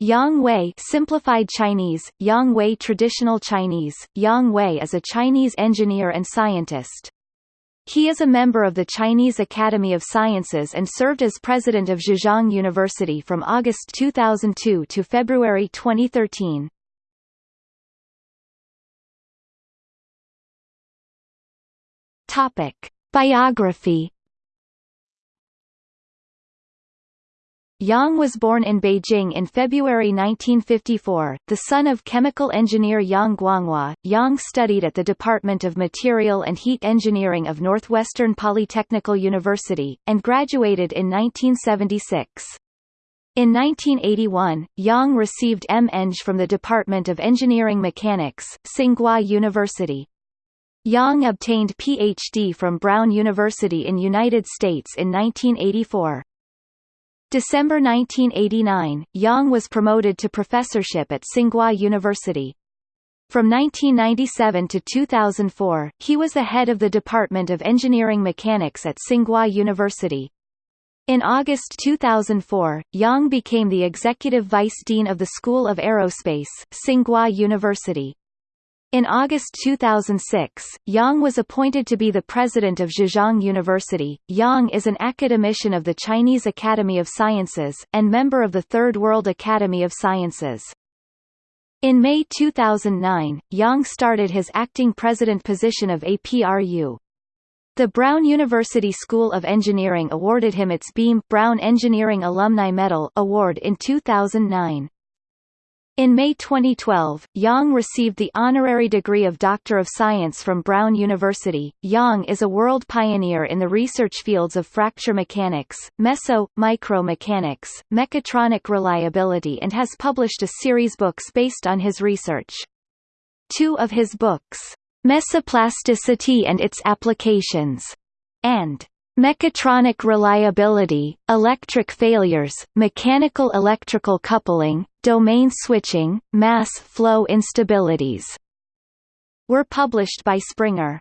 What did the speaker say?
Yang Wei simplified Chinese, Yang Wei traditional Chinese, Yang Wei is a Chinese engineer and scientist. He is a member of the Chinese Academy of Sciences and served as president of Zhejiang University from August 2002 to February 2013. Topic. Biography Yang was born in Beijing in February 1954, the son of chemical engineer Yang Guanghua. Yang studied at the Department of Material and Heat Engineering of Northwestern Polytechnical University, and graduated in 1976. In 1981, Yang received M.Eng from the Department of Engineering Mechanics, Tsinghua University. Yang obtained Ph.D. from Brown University in United States in 1984. December 1989, Yang was promoted to professorship at Tsinghua University. From 1997 to 2004, he was the head of the Department of Engineering Mechanics at Tsinghua University. In August 2004, Yang became the executive vice dean of the School of Aerospace, Tsinghua University. In August 2006, Yang was appointed to be the president of Zhejiang University. Yang is an academician of the Chinese Academy of Sciences, and member of the Third World Academy of Sciences. In May 2009, Yang started his acting president position of APRU. The Brown University School of Engineering awarded him its Beam Brown Engineering Alumni Medal award in 2009. In May 2012, Yang received the honorary degree of Doctor of Science from Brown University. Yang is a world pioneer in the research fields of fracture mechanics, meso, micro mechanics, mechatronic reliability and has published a series of books based on his research. Two of his books, Mesoplasticity and its Applications, and Mechatronic reliability, electric failures, mechanical electrical coupling, domain switching, mass flow instabilities were published by Springer.